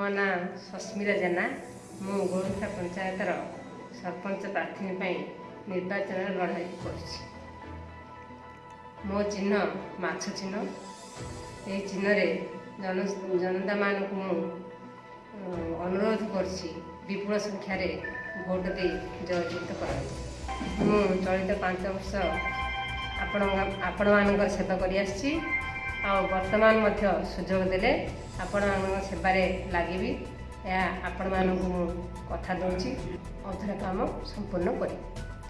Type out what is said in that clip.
ମୋ ନାଁ ସସ୍ମିତା ଜେନା। ମୁଁ ଗୋରୁଖା ପଞ୍ଚାୟତର ସରପଞ୍ଚ ପ୍ରାର୍ଥିନୀ ପାଇଁ ନିର୍ବାଚନରେ ଲଢ଼ାଇ କରୁଛି। ମୋ ଚିହ୍ନ ମାଛ ଚିହ୍ନ। ଏହି ଚିହ୍ନରେ ଜନ ଜନତାମାନଙ୍କୁ ମୁଁ ଅନୁରୋଧ କରୁଛି ବିପୁଳ ସଂଖ୍ୟାରେ ଭୋଟ ଦେଇ ଜୟଯୁକ୍ତ କରନ୍ତୁ। ମୁଁ ଚଳିତ ପାଞ୍ଚ ବର୍ଷ ଆପଣ ଆପଣମାନଙ୍କର ସେବା କରିଆସିଛି। ଆଉ ବର୍ତ୍ତମାନ ମଧ୍ୟ ସୁଯୋଗ ଦେଲେ ଆପଣମାନଙ୍କ ସେବାରେ ଲାଗିବି। ଏହା ଆପଣମାନଙ୍କୁ ମୁଁ କଥା ଦେଉଛି। ଅଧୁରା କାମ ସମ୍ପୂର୍ଣ୍ଣ କରିବି।